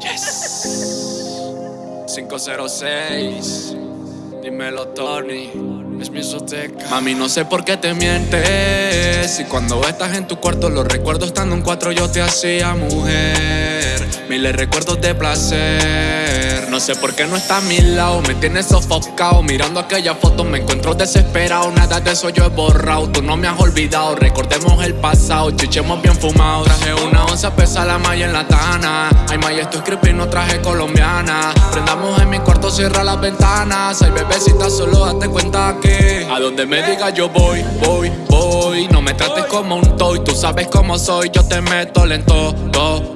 Yes. 506. Dímelo, Tony. Es mi soteca. Mami, no sé por qué te mientes. Y cuando estás en tu cuarto, los recuerdo estando en cuatro, yo te hacía mujer. Miles recuerdos de placer. No sé por qué no está a mi lado. Me tienes sofocado. Mirando aquella foto, me encuentro desesperado. Nada de eso yo he borrado. Tú no me has olvidado. Recordemos el pasado. Chichemos bien fumados. Traje una onza, pesa la malla en la tana. Ay, maya, estoy creepy, no traje colombiana. Prendamos en mi cuarto, cierra las ventanas. Ay, bebecita, solo date cuenta que a donde me diga yo voy, voy, voy. No me trates como un toy, tú sabes cómo soy. Yo te meto lento, do.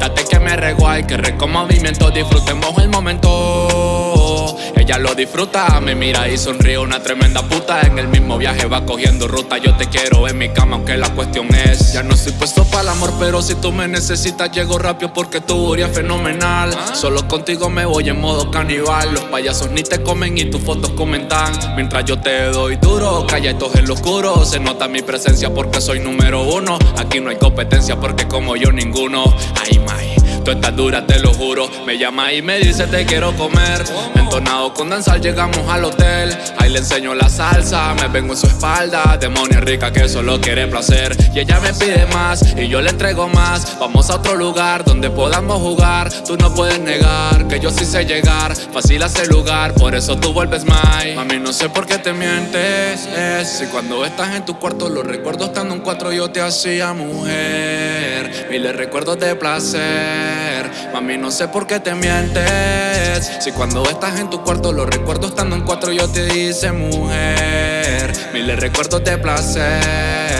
Quítate que me reguay, que reco movimiento. Disfrutemos el momento. Ella lo disfruta, me mira y sonríe. Una tremenda puta En el mismo viaje va cogiendo ruta. Yo te quiero en mi cama aunque la cuestión es Ya no estoy puesto para el amor pero si tú me necesitas Llego rápido porque tu es fenomenal. Solo contigo me voy en modo canibal Los payasos ni te comen y tus fotos comentan. Mientras yo te doy duro, esto en lo oscuro. Se nota mi presencia porque soy número uno. Aquí no hay competencia porque como yo ninguno. Ay, Tú estás dura, te lo juro. Me llama y me dice te quiero comer Entonado con danzar llegamos al hotel. Ahí le enseño la salsa, me vengo en su espalda. Demonia rica que solo quiere placer. Y ella me pide más y yo le entrego más. Vamos a otro lugar donde podamos jugar. Tú no puedes negar que yo sí sé llegar. Fácil hacer lugar, por eso tú vuelves más Mami no sé por qué te mientes es Si cuando estás en tu cuarto los recuerdo estando en cuatro yo te hacía mujer Miles recuerdos de placer. Mami, no sé por qué te mientes. Si cuando estás en tu cuarto Lo recuerdo estando en cuatro yo te hice mujer. Miles recuerdos de placer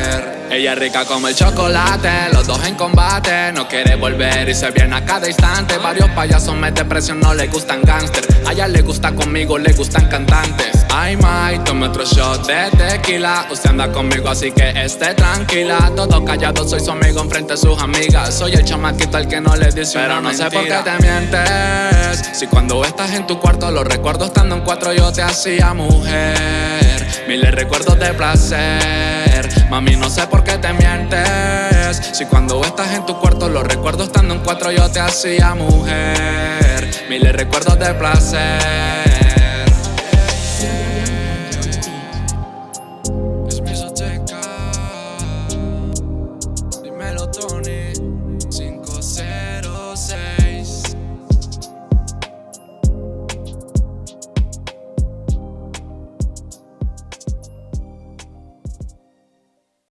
ella es rica como el chocolate, los dos en combate. No quiere volver y se viene a cada instante. Varios payasos mete presión, no le gustan gangster. A ella le gusta conmigo, le gustan cantantes. Ay, my, tome otro shot de tequila. Usted anda conmigo así que esté tranquila. Todo callado, soy su amigo enfrente de sus amigas. Soy el chamaquito al que no le dice Pero no sé por qué te mientes. Si cuando estás en tu cuarto Lo recuerdo estando en cuatro yo te hacía mujer. Miles recuerdos de placer Mami, no sé por qué te mientes. Si cuando estás en tu cuarto Lo recuerdo estando en cuatro yo te hacía mujer. Miles recuerdos de placer